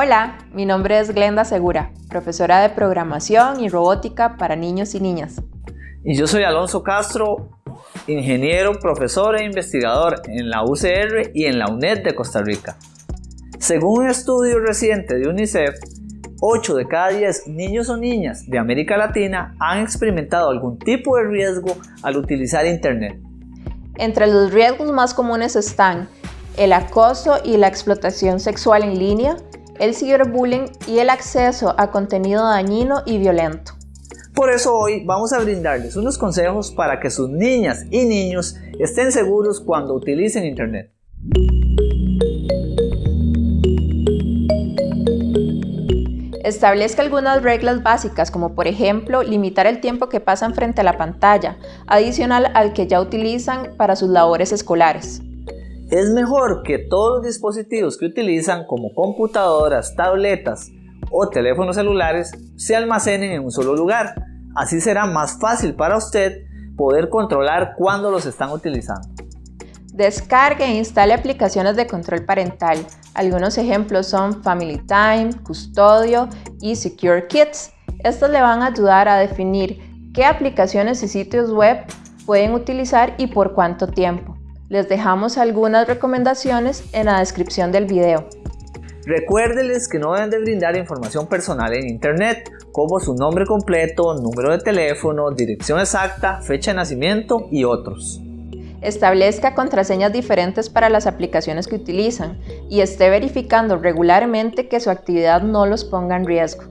Hola, mi nombre es Glenda Segura, profesora de programación y robótica para niños y niñas. Y yo soy Alonso Castro, ingeniero, profesor e investigador en la UCR y en la UNED de Costa Rica. Según un estudio reciente de UNICEF, 8 de cada 10 niños o niñas de América Latina han experimentado algún tipo de riesgo al utilizar Internet. Entre los riesgos más comunes están el acoso y la explotación sexual en línea, el ciberbullying y el acceso a contenido dañino y violento. Por eso hoy vamos a brindarles unos consejos para que sus niñas y niños estén seguros cuando utilicen Internet. Establezca algunas reglas básicas como por ejemplo limitar el tiempo que pasan frente a la pantalla, adicional al que ya utilizan para sus labores escolares. Es mejor que todos los dispositivos que utilizan como computadoras, tabletas o teléfonos celulares se almacenen en un solo lugar. Así será más fácil para usted poder controlar cuándo los están utilizando. Descargue e instale aplicaciones de control parental. Algunos ejemplos son Family Time, Custodio y Secure Kids. Estos le van a ayudar a definir qué aplicaciones y sitios web pueden utilizar y por cuánto tiempo. Les dejamos algunas recomendaciones en la descripción del video. Recuérdeles que no deben de brindar información personal en Internet, como su nombre completo, número de teléfono, dirección exacta, fecha de nacimiento y otros. Establezca contraseñas diferentes para las aplicaciones que utilizan y esté verificando regularmente que su actividad no los ponga en riesgo.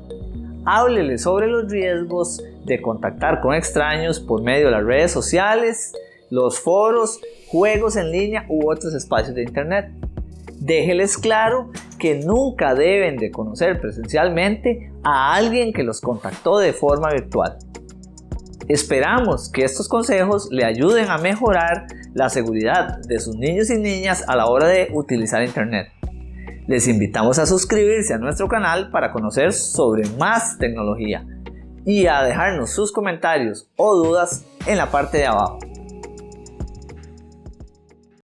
Háblele sobre los riesgos de contactar con extraños por medio de las redes sociales, los foros, juegos en línea u otros espacios de internet. Déjeles claro que nunca deben de conocer presencialmente a alguien que los contactó de forma virtual. Esperamos que estos consejos le ayuden a mejorar la seguridad de sus niños y niñas a la hora de utilizar Internet. Les invitamos a suscribirse a nuestro canal para conocer sobre más tecnología y a dejarnos sus comentarios o dudas en la parte de abajo.